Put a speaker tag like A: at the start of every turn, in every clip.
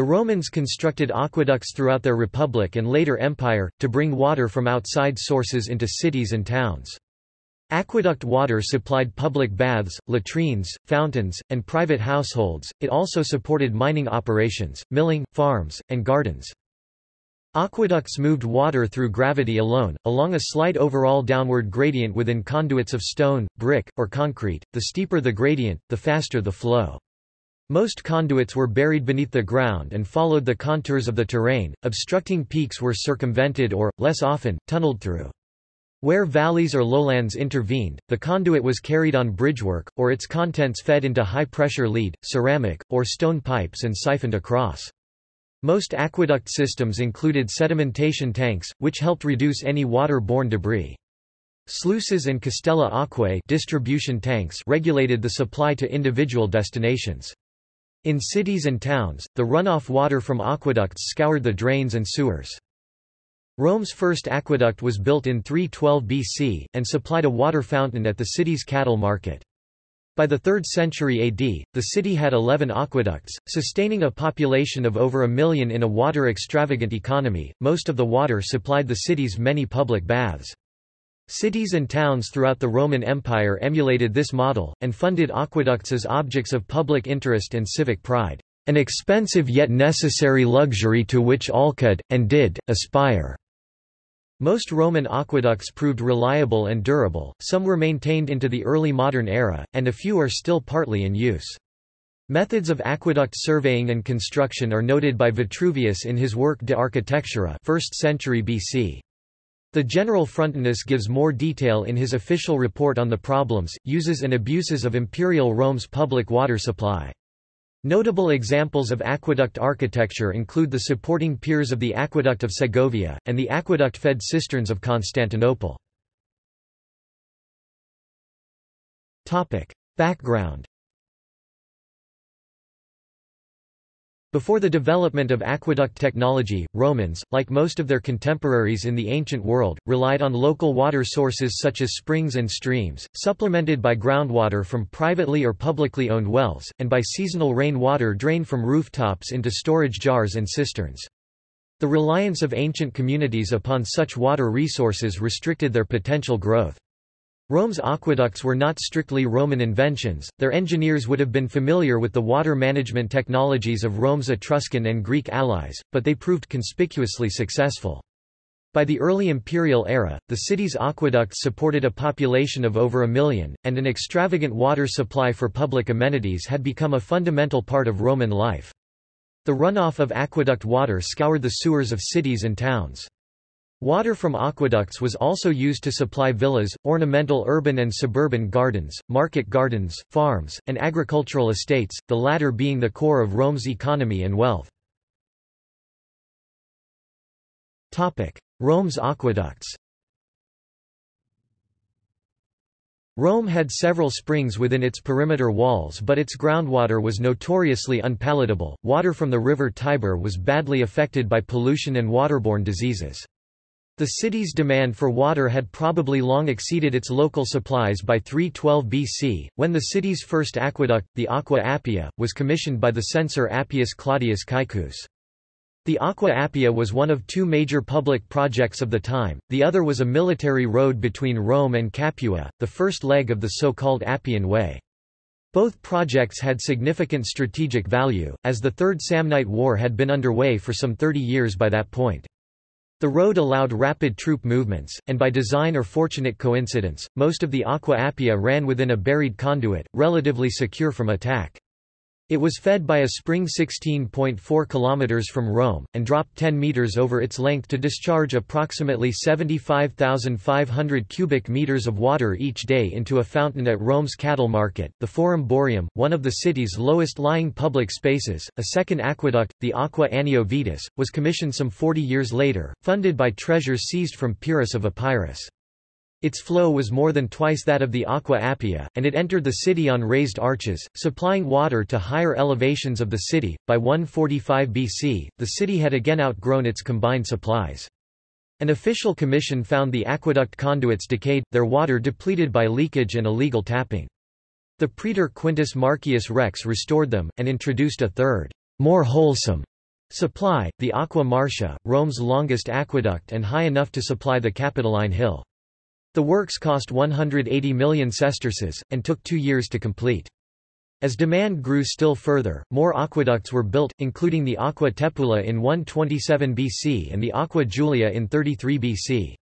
A: The Romans constructed aqueducts throughout their republic and later empire, to bring water from outside sources into cities and towns. Aqueduct water supplied public baths, latrines, fountains, and private households, it also supported mining operations, milling, farms, and gardens. Aqueducts moved water through gravity alone, along a slight overall downward gradient within conduits of stone, brick, or concrete, the steeper the gradient, the faster the flow. Most conduits were buried beneath the ground and followed the contours of the terrain, obstructing peaks were circumvented or, less often, tunneled through. Where valleys or lowlands intervened, the conduit was carried on bridgework, or its contents fed into high-pressure lead, ceramic, or stone pipes and siphoned across. Most aqueduct systems included sedimentation tanks, which helped reduce any water-borne debris. Sluices and castella aquae distribution tanks regulated the supply to individual destinations. In cities and towns, the runoff water from aqueducts scoured the drains and sewers. Rome's first aqueduct was built in 312 BC, and supplied a water fountain at the city's cattle market. By the 3rd century AD, the city had 11 aqueducts, sustaining a population of over a million in a water-extravagant economy. Most of the water supplied the city's many public baths. Cities and towns throughout the Roman Empire emulated this model, and funded aqueducts as objects of public interest and civic pride, an expensive yet necessary luxury to which all could, and did, aspire. Most Roman aqueducts proved reliable and durable, some were maintained into the early modern era, and a few are still partly in use. Methods of aqueduct surveying and construction are noted by Vitruvius in his work De Architectura 1st century BC. The general Frontinus gives more detail in his official report on the problems, uses and abuses of imperial Rome's public water supply. Notable examples of aqueduct architecture include the supporting piers of the Aqueduct of Segovia, and the aqueduct-fed cisterns of Constantinople. Background Before the development of aqueduct technology, Romans, like most of their contemporaries in the ancient world, relied on local water sources such as springs and streams, supplemented by groundwater from privately or publicly owned wells, and by seasonal rain water drained from rooftops into storage jars and cisterns. The reliance of ancient communities upon such water resources restricted their potential growth. Rome's aqueducts were not strictly Roman inventions, their engineers would have been familiar with the water management technologies of Rome's Etruscan and Greek allies, but they proved conspicuously successful. By the early imperial era, the city's aqueducts supported a population of over a million, and an extravagant water supply for public amenities had become a fundamental part of Roman life. The runoff of aqueduct water scoured the sewers of cities and towns. Water from aqueducts was also used to supply villas, ornamental urban and suburban gardens, market gardens, farms, and agricultural estates, the latter being the core of Rome's economy and wealth. Rome's aqueducts Rome had several springs within its perimeter walls but its groundwater was notoriously unpalatable. Water from the river Tiber was badly affected by pollution and waterborne diseases. The city's demand for water had probably long exceeded its local supplies by 312 BC, when the city's first aqueduct, the Aqua Appia, was commissioned by the censor Appius Claudius Caecus. The Aqua Appia was one of two major public projects of the time, the other was a military road between Rome and Capua, the first leg of the so-called Appian Way. Both projects had significant strategic value, as the Third Samnite War had been underway for some 30 years by that point. The road allowed rapid troop movements, and by design or fortunate coincidence, most of the Aqua Appia ran within a buried conduit, relatively secure from attack. It was fed by a spring 16.4 km from Rome, and dropped 10 meters over its length to discharge approximately 75,500 cubic meters of water each day into a fountain at Rome's cattle market, the Forum Boarium, one of the city's lowest-lying public spaces. A second aqueduct, the Aqua Anio Vetus, was commissioned some 40 years later, funded by treasures seized from Pyrrhus of Epirus. Its flow was more than twice that of the Aqua Appia, and it entered the city on raised arches, supplying water to higher elevations of the city. By 145 BC, the city had again outgrown its combined supplies. An official commission found the aqueduct conduits decayed, their water depleted by leakage and illegal tapping. The praetor Quintus Marcius Rex restored them, and introduced a third, more wholesome, Supply, the Aqua Marcia, Rome's longest aqueduct and high enough to supply the Capitoline Hill. The works cost 180 million sesterces, and took two years to complete. As demand grew still further, more aqueducts were built, including the Aqua Tepula in 127 BC and the Aqua Julia in 33 BC.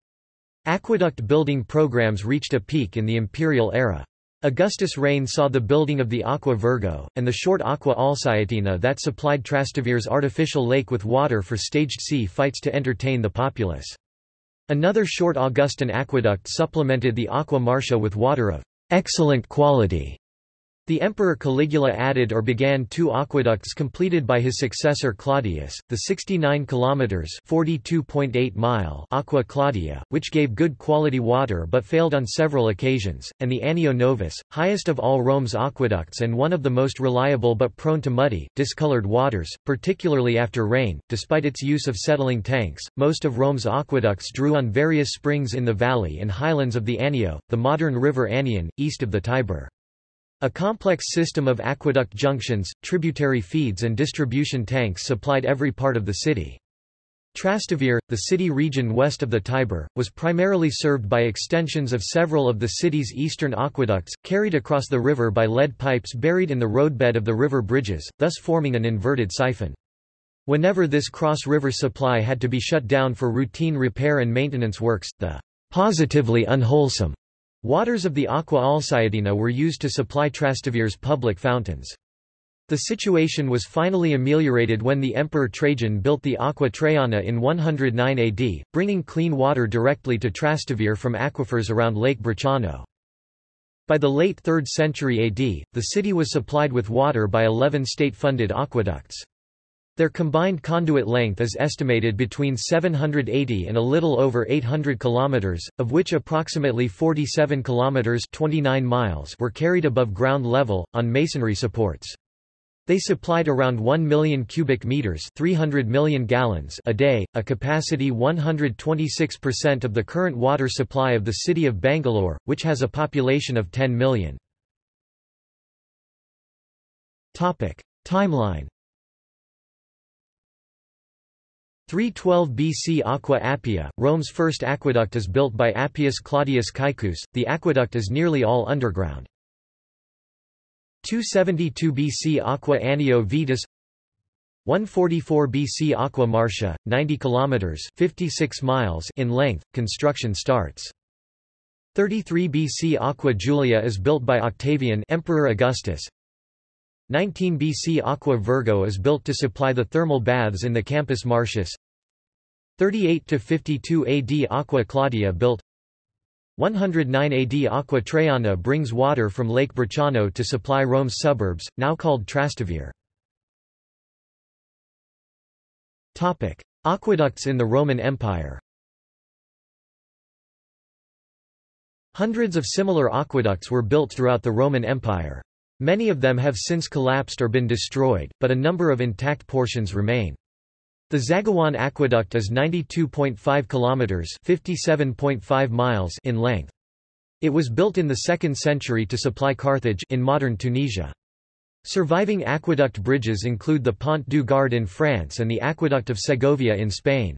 A: Aqueduct building programs reached a peak in the imperial era. Augustus' reign saw the building of the Aqua Virgo, and the short Aqua Alsietina that supplied Trastevere's artificial lake with water for staged sea fights to entertain the populace. Another short Augustan aqueduct supplemented the Aqua Marcia with water of excellent quality. The emperor Caligula added or began two aqueducts completed by his successor Claudius, the 69 kilometers (42.8 mile) Aqua Claudia, which gave good quality water but failed on several occasions, and the Anio Novus, highest of all Rome's aqueducts and one of the most reliable but prone to muddy, discolored waters, particularly after rain. Despite its use of settling tanks, most of Rome's aqueducts drew on various springs in the valley and highlands of the Anio, the modern river Anion, east of the Tiber. A complex system of aqueduct junctions, tributary feeds and distribution tanks supplied every part of the city. Trastevere, the city region west of the Tiber, was primarily served by extensions of several of the city's eastern aqueducts, carried across the river by lead pipes buried in the roadbed of the river bridges, thus forming an inverted siphon. Whenever this cross-river supply had to be shut down for routine repair and maintenance works, the positively unwholesome Waters of the Aqua Alsietina were used to supply Trastevere's public fountains. The situation was finally ameliorated when the Emperor Trajan built the Aqua Traiana in 109 AD, bringing clean water directly to Trastevere from aquifers around Lake Bracciano. By the late 3rd century AD, the city was supplied with water by 11 state-funded aqueducts. Their combined conduit length is estimated between 780 and a little over 800 kilometers, of which approximately 47 kilometers 29 miles were carried above ground level, on masonry supports. They supplied around 1 million cubic meters 300 million gallons a day, a capacity 126% of the current water supply of the city of Bangalore, which has a population of 10 million. Timeline 312 BC Aqua Appia, Rome's first aqueduct is built by Appius Claudius Caecus, the aqueduct is nearly all underground. 272 BC Aqua Anio Vetus 144 BC Aqua Marcia, 90 kilometers 56 miles in length, construction starts. 33 BC Aqua Julia is built by Octavian Emperor Augustus. 19 BC Aqua Virgo is built to supply the thermal baths in the Campus Martius 38–52 AD Aqua Claudia built 109 AD Aqua Traiana brings water from Lake Bracciano to supply Rome's suburbs, now called Trastevere. Aqueducts in the Roman Empire Hundreds of similar aqueducts were built throughout the Roman Empire. Many of them have since collapsed or been destroyed, but a number of intact portions remain. The Zaghouan Aqueduct is 92.5 kilometers (57.5 miles) in length. It was built in the 2nd century to supply Carthage in modern Tunisia. Surviving aqueduct bridges include the Pont du Gard in France and the Aqueduct of Segovia in Spain.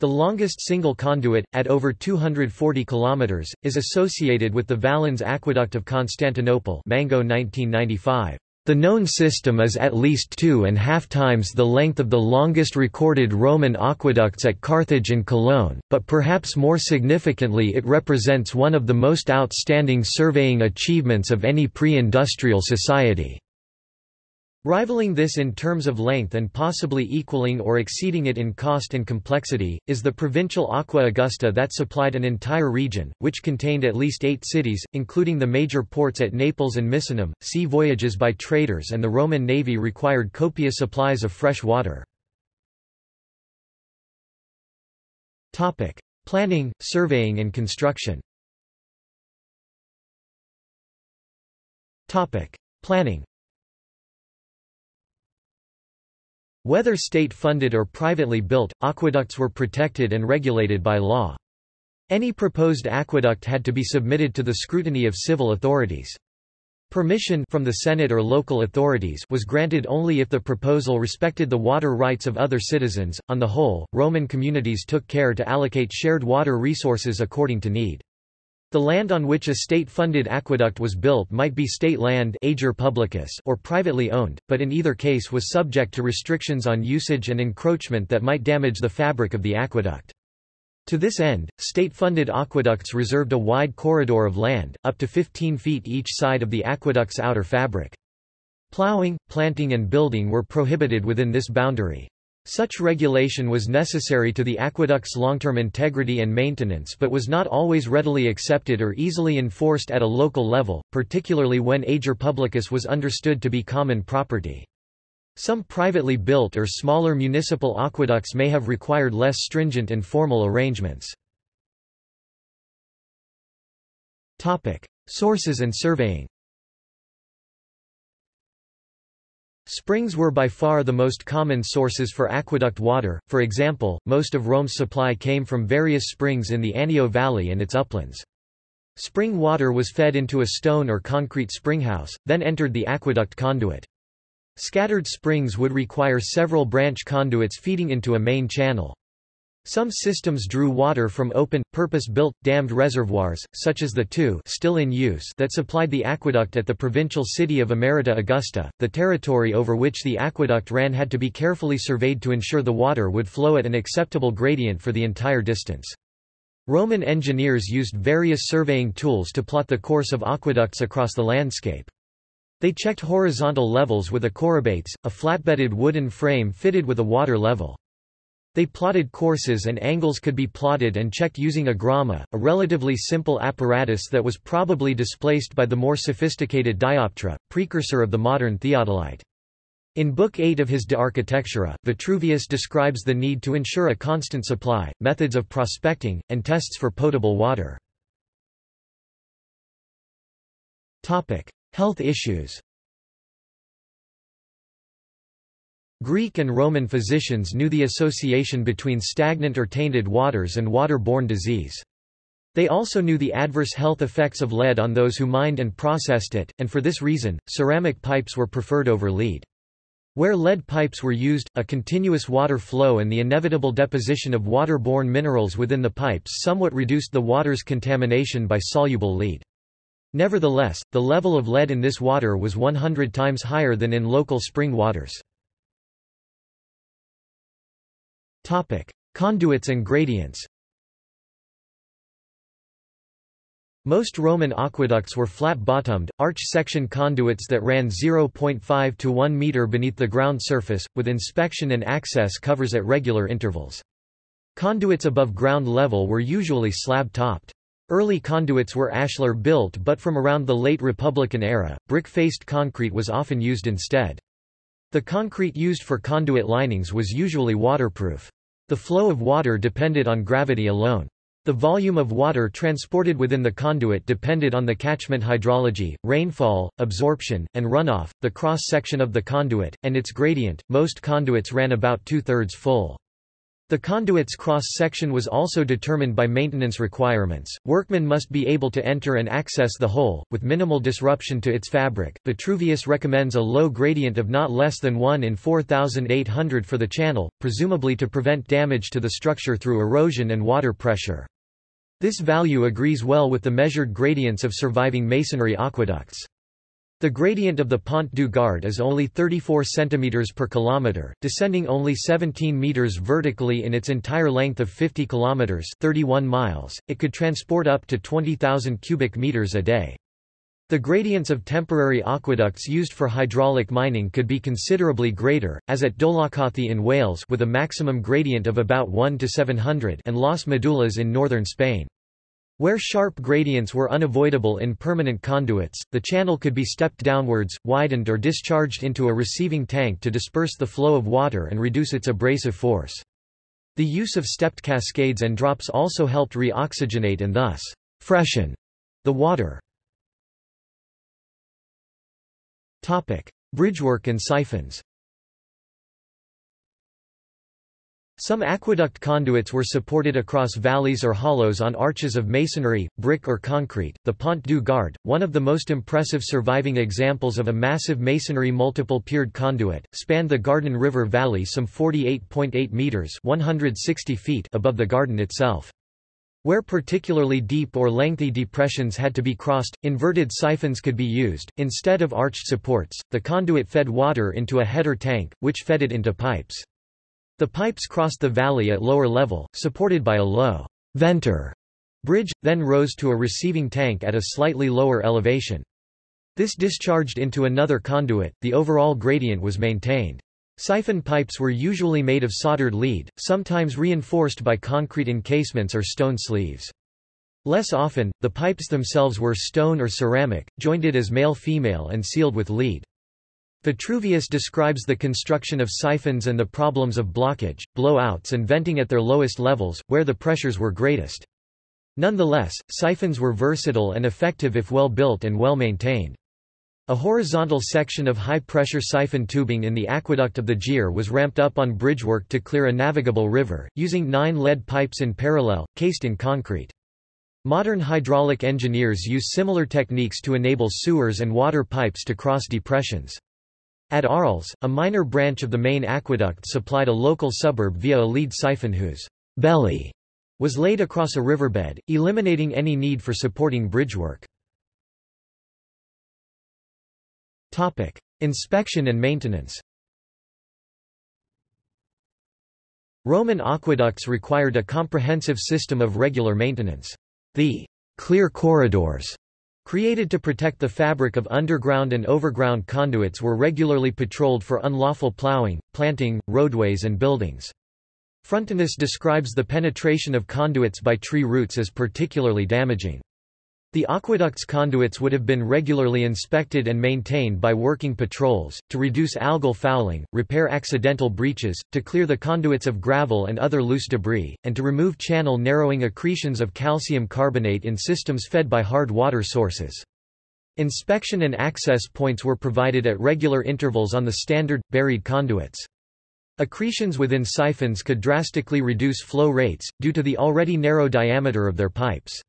A: The longest single conduit, at over 240 kilometers, is associated with the Valens Aqueduct of Constantinople Mango 1995. The known system is at least two and a half times the length of the longest recorded Roman aqueducts at Carthage and Cologne, but perhaps more significantly it represents one of the most outstanding surveying achievements of any pre-industrial society. Rivaling this in terms of length and possibly equaling or exceeding it in cost and complexity, is the provincial Aqua Augusta that supplied an entire region, which contained at least eight cities, including the major ports at Naples and Misenum. Sea voyages by traders and the Roman navy required copious supplies of fresh water. Planning, surveying and construction Planning Whether state-funded or privately built, aqueducts were protected and regulated by law. Any proposed aqueduct had to be submitted to the scrutiny of civil authorities. Permission from the Senate or local authorities was granted only if the proposal respected the water rights of other citizens. On the whole, Roman communities took care to allocate shared water resources according to need. The land on which a state-funded aqueduct was built might be state land ager publicus or privately owned, but in either case was subject to restrictions on usage and encroachment that might damage the fabric of the aqueduct. To this end, state-funded aqueducts reserved a wide corridor of land, up to 15 feet each side of the aqueduct's outer fabric. Plowing, planting and building were prohibited within this boundary. Such regulation was necessary to the aqueduct's long-term integrity and maintenance but was not always readily accepted or easily enforced at a local level, particularly when ager publicus was understood to be common property. Some privately built or smaller municipal aqueducts may have required less stringent and formal arrangements. Sources and surveying Springs were by far the most common sources for aqueduct water, for example, most of Rome's supply came from various springs in the Anio Valley and its uplands. Spring water was fed into a stone or concrete springhouse, then entered the aqueduct conduit. Scattered springs would require several branch conduits feeding into a main channel. Some systems drew water from open, purpose-built, dammed reservoirs, such as the two still in use that supplied the aqueduct at the provincial city of Emerita Augusta. The territory over which the aqueduct ran had to be carefully surveyed to ensure the water would flow at an acceptable gradient for the entire distance. Roman engineers used various surveying tools to plot the course of aqueducts across the landscape. They checked horizontal levels with a chorobates, a flatbedded wooden frame fitted with a water level. They plotted courses and angles could be plotted and checked using a gramma, a relatively simple apparatus that was probably displaced by the more sophisticated dioptra, precursor of the modern theodolite. In Book 8 of his De Architectura, Vitruvius describes the need to ensure a constant supply, methods of prospecting, and tests for potable water. Topic. Health issues Greek and Roman physicians knew the association between stagnant or tainted waters and water-borne disease. They also knew the adverse health effects of lead on those who mined and processed it, and for this reason, ceramic pipes were preferred over lead. Where lead pipes were used, a continuous water flow and the inevitable deposition of water-borne minerals within the pipes somewhat reduced the water's contamination by soluble lead. Nevertheless, the level of lead in this water was 100 times higher than in local spring waters. Topic: Conduits and gradients. Most Roman aqueducts were flat-bottomed, arch-section conduits that ran 0.5 to 1 meter beneath the ground surface, with inspection and access covers at regular intervals. Conduits above ground level were usually slab-topped. Early conduits were ashlar-built but from around the late Republican era, brick-faced concrete was often used instead. The concrete used for conduit linings was usually waterproof. The flow of water depended on gravity alone. The volume of water transported within the conduit depended on the catchment hydrology, rainfall, absorption, and runoff, the cross-section of the conduit, and its gradient. Most conduits ran about two-thirds full. The conduit's cross-section was also determined by maintenance requirements. Workmen must be able to enter and access the hole, with minimal disruption to its fabric. Vitruvius recommends a low gradient of not less than 1 in 4,800 for the channel, presumably to prevent damage to the structure through erosion and water pressure. This value agrees well with the measured gradients of surviving masonry aqueducts. The gradient of the Pont du Gard is only 34 cm per kilometer, descending only 17 meters vertically in its entire length of 50 kilometers 31 miles. It could transport up to 20,000 cubic meters a day. The gradients of temporary aqueducts used for hydraulic mining could be considerably greater, as at Dolaucothi in Wales with a maximum gradient of about 1 to 700 and Las Medulas in northern Spain. Where sharp gradients were unavoidable in permanent conduits, the channel could be stepped downwards, widened or discharged into a receiving tank to disperse the flow of water and reduce its abrasive force. The use of stepped cascades and drops also helped re-oxygenate and thus freshen the water. Topic: Bridgework and siphons. Some aqueduct conduits were supported across valleys or hollows on arches of masonry, brick or concrete. The Pont du Gard, one of the most impressive surviving examples of a massive masonry multiple piered conduit, spanned the Gardon River Valley some 48.8 meters (160 feet) above the Gardon itself. Where particularly deep or lengthy depressions had to be crossed, inverted siphons could be used. Instead of arched supports, the conduit fed water into a header tank, which fed it into pipes. The pipes crossed the valley at lower level, supported by a low venter bridge, then rose to a receiving tank at a slightly lower elevation. This discharged into another conduit, the overall gradient was maintained. Siphon pipes were usually made of soldered lead, sometimes reinforced by concrete encasements or stone sleeves. Less often, the pipes themselves were stone or ceramic, jointed as male-female and sealed with lead. Vitruvius describes the construction of siphons and the problems of blockage, blowouts and venting at their lowest levels, where the pressures were greatest. Nonetheless, siphons were versatile and effective if well built and well maintained. A horizontal section of high-pressure siphon tubing in the aqueduct of the Gier was ramped up on bridgework to clear a navigable river, using nine lead pipes in parallel, cased in concrete. Modern hydraulic engineers use similar techniques to enable sewers and water pipes to cross depressions. At Arles, a minor branch of the main aqueduct supplied a local suburb via a lead siphon whose belly was laid across a riverbed, eliminating any need for supporting bridgework. Topic: Inspection and maintenance. Roman aqueducts required a comprehensive system of regular maintenance. The clear corridors Created to protect the fabric of underground and overground conduits were regularly patrolled for unlawful plowing, planting, roadways and buildings. Frontinus describes the penetration of conduits by tree roots as particularly damaging. The aqueduct's conduits would have been regularly inspected and maintained by working patrols, to reduce algal fouling, repair accidental breaches, to clear the conduits of gravel and other loose debris, and to remove channel narrowing accretions of calcium carbonate in systems fed by hard water sources. Inspection and access points were provided at regular intervals on the standard, buried conduits. Accretions within siphons could drastically reduce flow rates, due to the already narrow diameter of their pipes.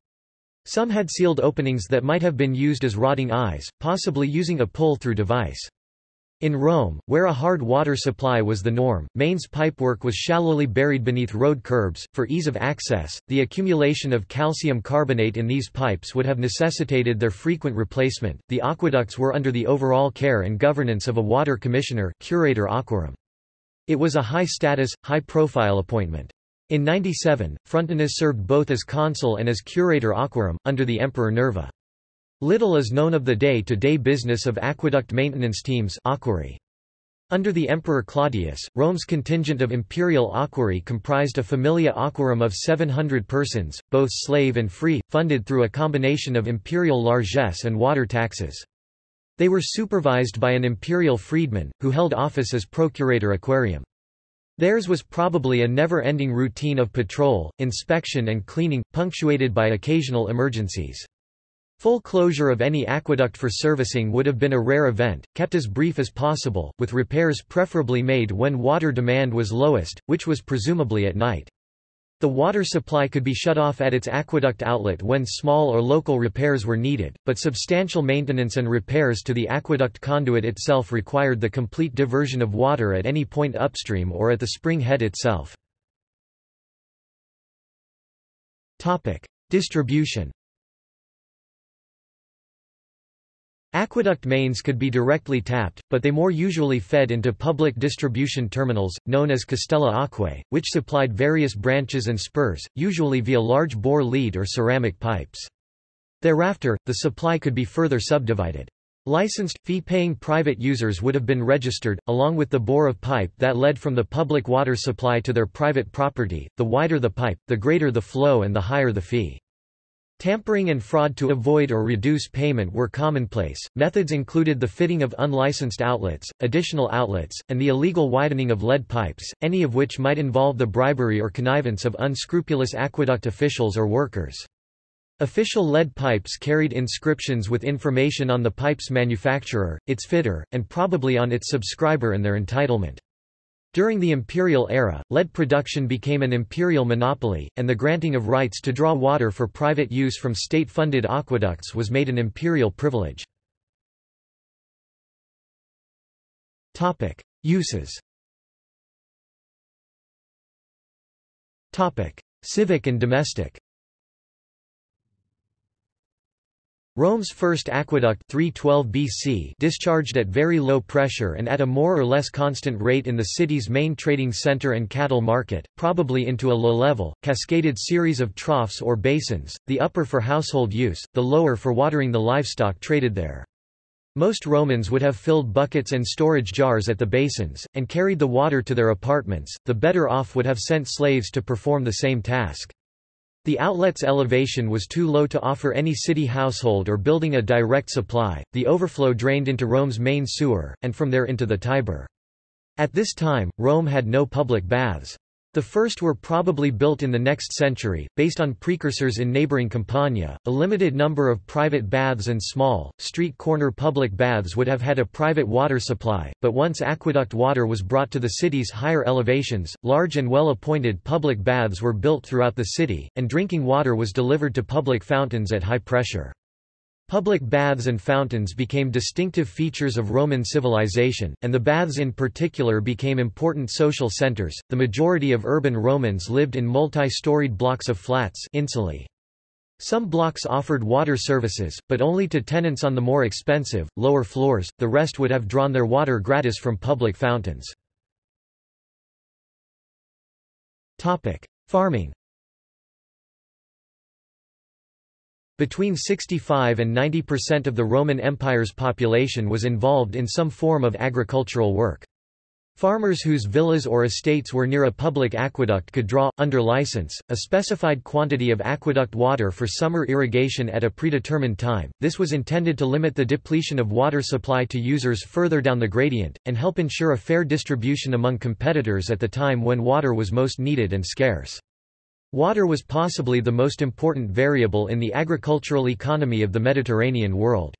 A: Some had sealed openings that might have been used as rodding eyes, possibly using a pull-through device. In Rome, where a hard water supply was the norm, mains pipework was shallowly buried beneath road curbs. For ease of access, the accumulation of calcium carbonate in these pipes would have necessitated their frequent replacement. The aqueducts were under the overall care and governance of a water commissioner, curator aquarum. It was a high-status, high-profile appointment. In 97, Frontinus served both as consul and as curator aquarum, under the Emperor Nerva. Little is known of the day-to-day -day business of aqueduct maintenance teams aquarii. Under the Emperor Claudius, Rome's contingent of imperial aquarii comprised a familia aquarum of 700 persons, both slave and free, funded through a combination of imperial largesse and water taxes. They were supervised by an imperial freedman, who held office as procurator aquarum. Theirs was probably a never-ending routine of patrol, inspection and cleaning, punctuated by occasional emergencies. Full closure of any aqueduct for servicing would have been a rare event, kept as brief as possible, with repairs preferably made when water demand was lowest, which was presumably at night. The water supply could be shut off at its aqueduct outlet when small or local repairs were needed, but substantial maintenance and repairs to the aqueduct conduit itself required the complete diversion of water at any point upstream or at the spring head itself. Distribution Aqueduct mains could be directly tapped, but they more usually fed into public distribution terminals, known as castella aquae, which supplied various branches and spurs, usually via large bore lead or ceramic pipes. Thereafter, the supply could be further subdivided. Licensed, fee-paying private users would have been registered, along with the bore of pipe that led from the public water supply to their private property. The wider the pipe, the greater the flow and the higher the fee. Tampering and fraud to avoid or reduce payment were commonplace. Methods included the fitting of unlicensed outlets, additional outlets, and the illegal widening of lead pipes, any of which might involve the bribery or connivance of unscrupulous aqueduct officials or workers. Official lead pipes carried inscriptions with information on the pipe's manufacturer, its fitter, and probably on its subscriber and their entitlement. During the imperial era, lead production became an imperial monopoly, and the granting of rights to draw water for private use from state-funded aqueducts was made an imperial privilege. Uses Civic and domestic Rome's first aqueduct 312 BC discharged at very low pressure and at a more or less constant rate in the city's main trading center and cattle market, probably into a low-level, cascaded series of troughs or basins, the upper for household use, the lower for watering the livestock traded there. Most Romans would have filled buckets and storage jars at the basins, and carried the water to their apartments, the better off would have sent slaves to perform the same task. The outlet's elevation was too low to offer any city household or building a direct supply, the overflow drained into Rome's main sewer, and from there into the Tiber. At this time, Rome had no public baths. The first were probably built in the next century, based on precursors in neighboring Campania. A limited number of private baths and small, street corner public baths would have had a private water supply, but once aqueduct water was brought to the city's higher elevations, large and well-appointed public baths were built throughout the city, and drinking water was delivered to public fountains at high pressure. Public baths and fountains became distinctive features of Roman civilization, and the baths in particular became important social centers. The majority of urban Romans lived in multi-storied blocks of flats insulae. Some blocks offered water services, but only to tenants on the more expensive, lower floors, the rest would have drawn their water gratis from public fountains. Farming Between 65 and 90% of the Roman Empire's population was involved in some form of agricultural work. Farmers whose villas or estates were near a public aqueduct could draw, under license, a specified quantity of aqueduct water for summer irrigation at a predetermined time. This was intended to limit the depletion of water supply to users further down the gradient, and help ensure a fair distribution among competitors at the time when water was most needed and scarce. Water was possibly the most important variable in the agricultural economy of the Mediterranean world.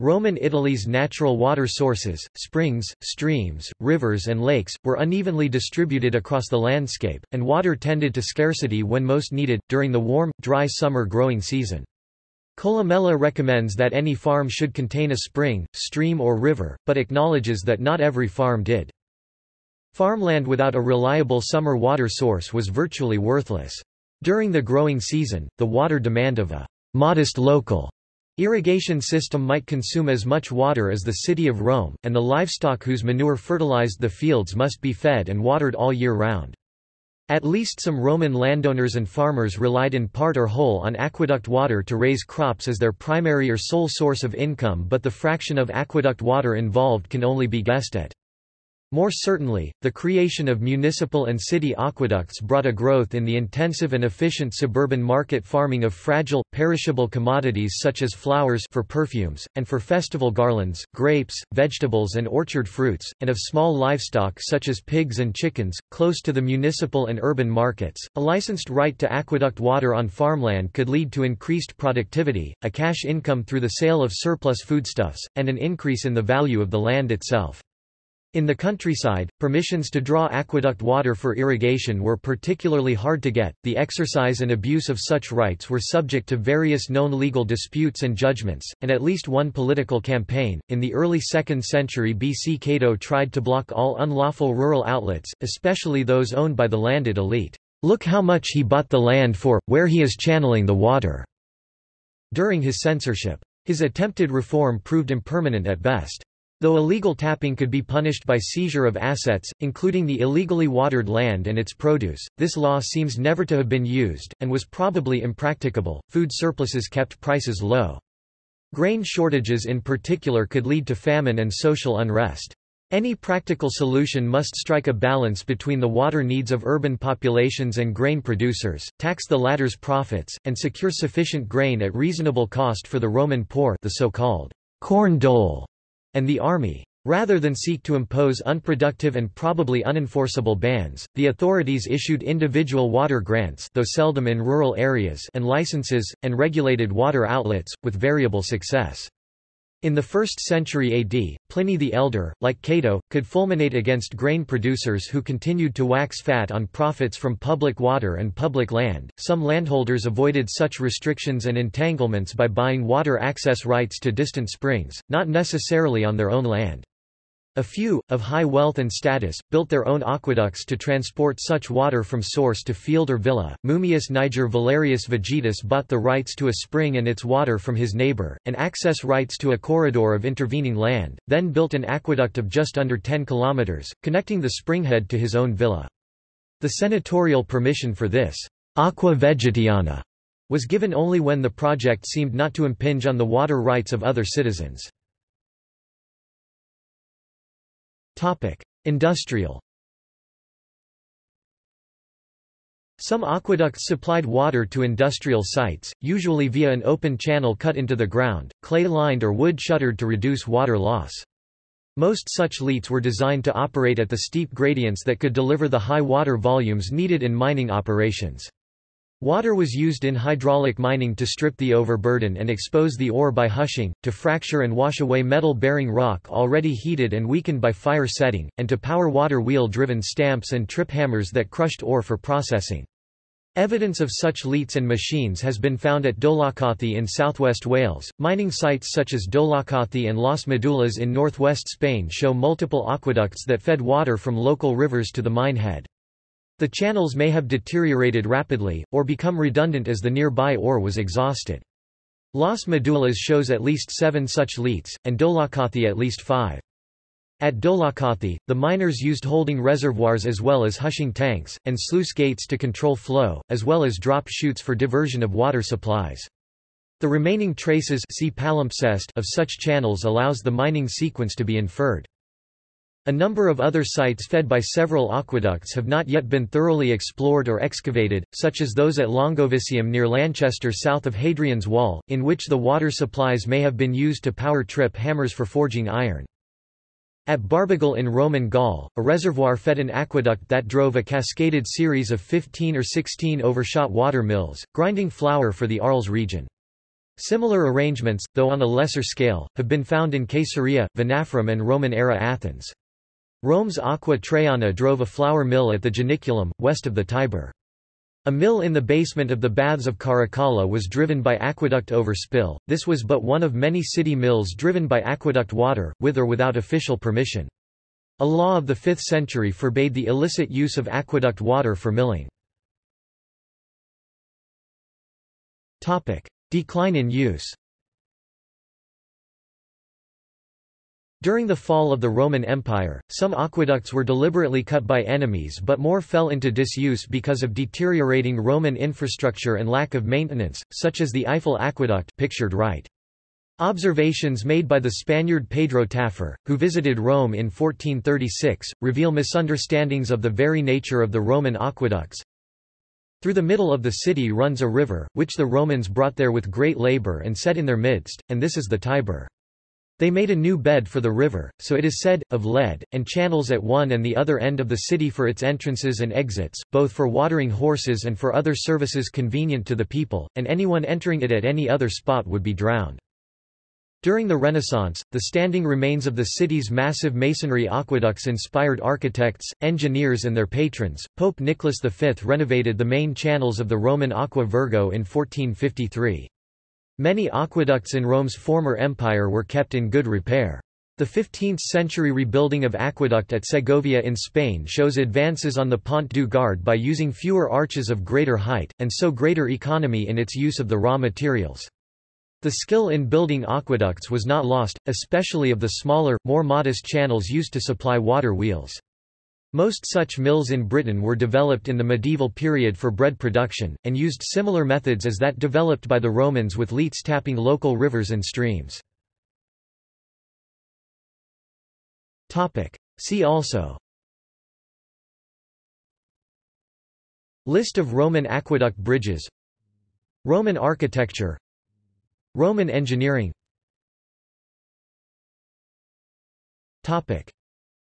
A: Roman Italy's natural water sources, springs, streams, rivers and lakes, were unevenly distributed across the landscape, and water tended to scarcity when most needed, during the warm, dry summer growing season. Columella recommends that any farm should contain a spring, stream or river, but acknowledges that not every farm did. Farmland without a reliable summer water source was virtually worthless. During the growing season, the water demand of a modest local irrigation system might consume as much water as the city of Rome, and the livestock whose manure fertilized the fields must be fed and watered all year round. At least some Roman landowners and farmers relied in part or whole on aqueduct water to raise crops as their primary or sole source of income but the fraction of aqueduct water involved can only be guessed at. More certainly, the creation of municipal and city aqueducts brought a growth in the intensive and efficient suburban market farming of fragile, perishable commodities such as flowers for perfumes, and for festival garlands, grapes, vegetables and orchard fruits, and of small livestock such as pigs and chickens, close to the municipal and urban markets. A licensed right to aqueduct water on farmland could lead to increased productivity, a cash income through the sale of surplus foodstuffs, and an increase in the value of the land itself. In the countryside, permissions to draw aqueduct water for irrigation were particularly hard to get. The exercise and abuse of such rights were subject to various known legal disputes and judgments, and at least one political campaign. In the early 2nd century BC, Cato tried to block all unlawful rural outlets, especially those owned by the landed elite. Look how much he bought the land for, where he is channeling the water. During his censorship. His attempted reform proved impermanent at best. Though illegal tapping could be punished by seizure of assets, including the illegally watered land and its produce, this law seems never to have been used, and was probably impracticable. Food surpluses kept prices low. Grain shortages in particular could lead to famine and social unrest. Any practical solution must strike a balance between the water needs of urban populations and grain producers, tax the latter's profits, and secure sufficient grain at reasonable cost for the Roman poor the so-called corn dole and the army. Rather than seek to impose unproductive and probably unenforceable bans, the authorities issued individual water grants though seldom in rural areas and licenses, and regulated water outlets, with variable success. In the 1st century AD, Pliny the Elder, like Cato, could fulminate against grain producers who continued to wax fat on profits from public water and public land. Some landholders avoided such restrictions and entanglements by buying water access rights to distant springs, not necessarily on their own land. A few, of high wealth and status, built their own aqueducts to transport such water from source to field or villa. Mummius Niger Valerius Vegetus bought the rights to a spring and its water from his neighbor, and access rights to a corridor of intervening land, then built an aqueduct of just under 10 kilometers, connecting the springhead to his own villa. The senatorial permission for this aqua vegetiana was given only when the project seemed not to impinge on the water rights of other citizens. Topic: Industrial. Some aqueducts supplied water to industrial sites, usually via an open channel cut into the ground, clay-lined or wood-shuttered to reduce water loss. Most such leats were designed to operate at the steep gradients that could deliver the high water volumes needed in mining operations. Water was used in hydraulic mining to strip the overburden and expose the ore by hushing, to fracture and wash away metal-bearing rock already heated and weakened by fire setting, and to power water wheel-driven stamps and trip hammers that crushed ore for processing. Evidence of such leats and machines has been found at Dolaucothi in southwest Wales. Mining sites such as Dolaucothi and Las Medulas in northwest Spain show multiple aqueducts that fed water from local rivers to the mine head. The channels may have deteriorated rapidly, or become redundant as the nearby ore was exhausted. Las Medulas shows at least seven such leats, and Dolaucothi at least five. At Dolaucothi, the miners used holding reservoirs as well as hushing tanks, and sluice gates to control flow, as well as drop chutes for diversion of water supplies. The remaining traces see of such channels allows the mining sequence to be inferred. A number of other sites fed by several aqueducts have not yet been thoroughly explored or excavated, such as those at Longovicium near Lanchester south of Hadrian's Wall, in which the water supplies may have been used to power trip hammers for forging iron. At Barbegal in Roman Gaul, a reservoir fed an aqueduct that drove a cascaded series of 15 or 16 overshot water mills, grinding flour for the Arles region. Similar arrangements, though on a lesser scale, have been found in Caesarea, Venafrum and Roman-era Athens. Rome's Aqua Traiana drove a flour mill at the Janiculum, west of the Tiber. A mill in the basement of the Baths of Caracalla was driven by aqueduct overspill, this was but one of many city mills driven by aqueduct water, with or without official permission. A law of the 5th century forbade the illicit use of aqueduct water for milling. Decline in use During the fall of the Roman Empire, some aqueducts were deliberately cut by enemies but more fell into disuse because of deteriorating Roman infrastructure and lack of maintenance, such as the Eifel Aqueduct pictured right. Observations made by the Spaniard Pedro Tafur, who visited Rome in 1436, reveal misunderstandings of the very nature of the Roman aqueducts. Through the middle of the city runs a river, which the Romans brought there with great labor and set in their midst, and this is the Tiber. They made a new bed for the river, so it is said, of lead, and channels at one and the other end of the city for its entrances and exits, both for watering horses and for other services convenient to the people, and anyone entering it at any other spot would be drowned. During the Renaissance, the standing remains of the city's massive masonry aqueducts inspired architects, engineers and their patrons. Pope Nicholas V renovated the main channels of the Roman Aqua Virgo in 1453. Many aqueducts in Rome's former empire were kept in good repair. The 15th-century rebuilding of aqueduct at Segovia in Spain shows advances on the Pont du Gard by using fewer arches of greater height, and so greater economy in its use of the raw materials. The skill in building aqueducts was not lost, especially of the smaller, more modest channels used to supply water wheels. Most such mills in Britain were developed in the medieval period for bread production, and used similar methods as that developed by the Romans with leats tapping local rivers and streams. See also List of Roman aqueduct bridges Roman architecture Roman engineering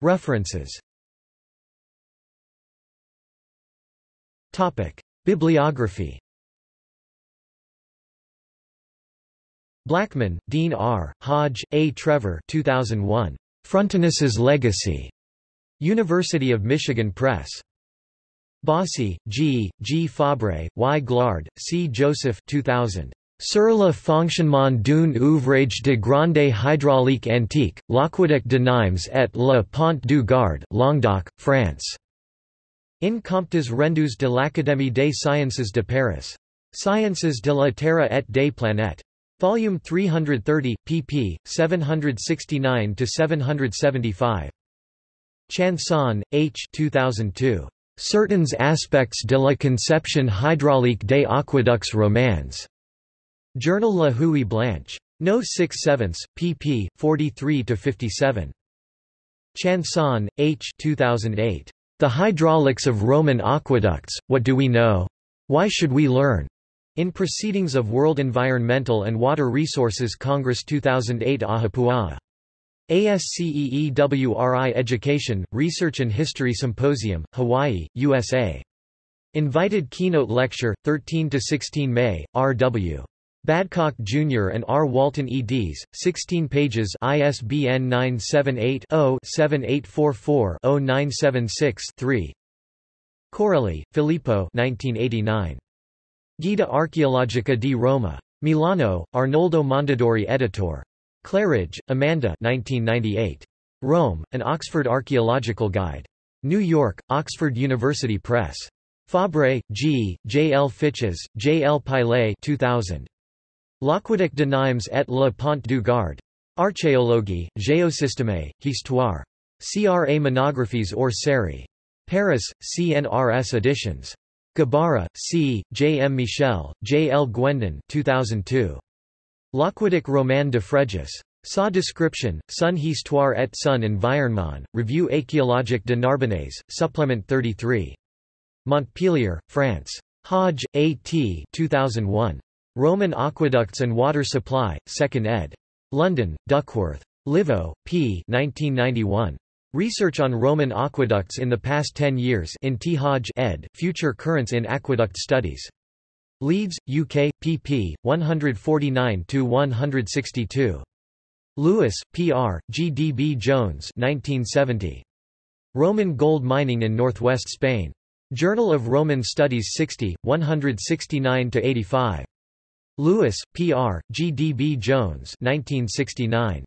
A: References Bibliography Blackman, Deane R., Hodge, A. Trevor 2001. Frontinus' Legacy. University of Michigan Press. Bossy, G., G. Fabre, Y. Glard, C. Joseph 2000. Sur le fonctionnement d'un ouvrage de grande hydraulique antique, l'aqueduc de Nimes et le pont du Gard Languedoc, France. In Comptes rendus de l'Académie des sciences de Paris. Sciences de la Terre et des planètes. Volume 330, pp. 769–775. Chanson, H. 2002. Certains aspects de la conception hydraulique des aqueducs romans. Journal La Houille Blanche. No 6 7 pp. 43–57. Chanson, H. 2008. The Hydraulics of Roman Aqueducts, What Do We Know? Why Should We Learn? In Proceedings of World Environmental and Water Resources Congress 2008 Ahupua'a. ASCEEWRI Education, Research and History Symposium, Hawaii, USA. Invited keynote lecture, 13–16 May, R.W. Babcock Jr. and R. Walton eds, 16 pages ISBN 978-0-7844-0976-3 Coarelli, Filippo 1989. Guida Archeologica di Roma. Milano, Arnoldo Mondadori editor. Claridge, Amanda 1998. Rome, An Oxford Archaeological Guide. New York, Oxford University Press. Fabre, G., J. L. Fiches, J. L. Paillet 2000. L'Aqueduc de Nimes et le Pont du Gard. Archéologie, Géosystème, Histoire. CRA Monographies or série. Paris, CNRS editions. Gébara, C., J. M. Michel, J. L. Guendon 2002. L'Aqueduc roman de Fréjus. Sa description, Son Histoire et son environnement, Revue archéologique de Narbonnaise, Supplement 33. Montpellier, France. Hodge, A. T. 2001. Roman Aqueducts and Water Supply, 2nd ed. London, Duckworth. Leveau, p. 1991. Research on Roman aqueducts in the past 10 years in T. Hodge ed. Future Currents in Aqueduct Studies. Leeds, UK, pp. 149–162. Lewis, P.R., G. D. B. Jones 1970. Roman Gold Mining in Northwest Spain. Journal of Roman Studies 60, 169–85. Lewis, P.R., G. D. B. Jones 1969.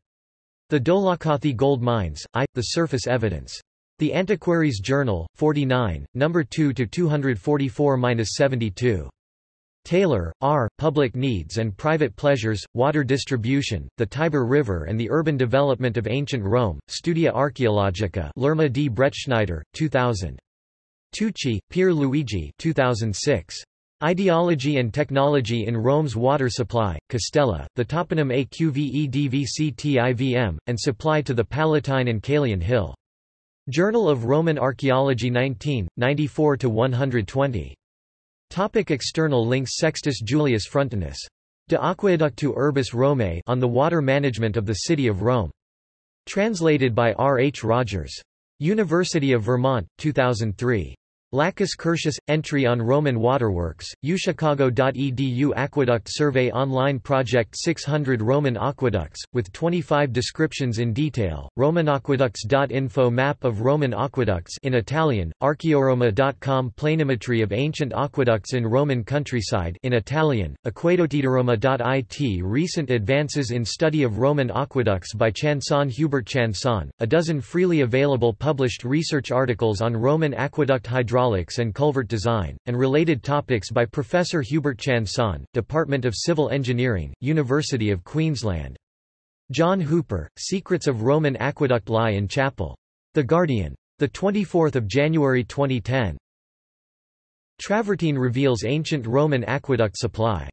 A: The Dolaucothi Gold Mines, I, The Surface Evidence. The Antiquaries Journal, 49, No. 2-244-72. Taylor, R., Public Needs and Private Pleasures, Water Distribution, the Tiber River and the Urban Development of Ancient Rome, Studia Archeologica Lerma D. Bretschneider, 2000. Tucci, Pier Luigi 2006. Ideology and Technology in Rome's Water Supply, Castella, the toponym Aqvedvctivm, and supply to the Palatine and Caelian Hill. Journal of Roman Archaeology 19, 94–120. Topic external links Sextus Julius Frontinus. De Aqueductu Urbis Romae on the water management of the city of Rome. Translated by R. H. Rogers. University of Vermont, 2003. Lacus Curtius – Entry on Roman Waterworks, uchicago.edu Aqueduct Survey Online Project 600 Roman Aqueducts, with 25 descriptions in detail, romanaqueducts.info Map of Roman aqueducts in Italian, archeoroma.com Planimetry of ancient aqueducts in Roman countryside in Italian, aquedotidaroma.it Recent advances in study of Roman aqueducts by Chanson Hubert Chanson, a dozen freely available published research articles on Roman aqueduct hydraulics hydraulics and culvert design, and related topics by Professor Hubert Chanson, Department of Civil Engineering, University of Queensland. John Hooper, Secrets of Roman Aqueduct Lie in Chapel. The Guardian. 24 January 2010. Travertine reveals ancient Roman aqueduct supply.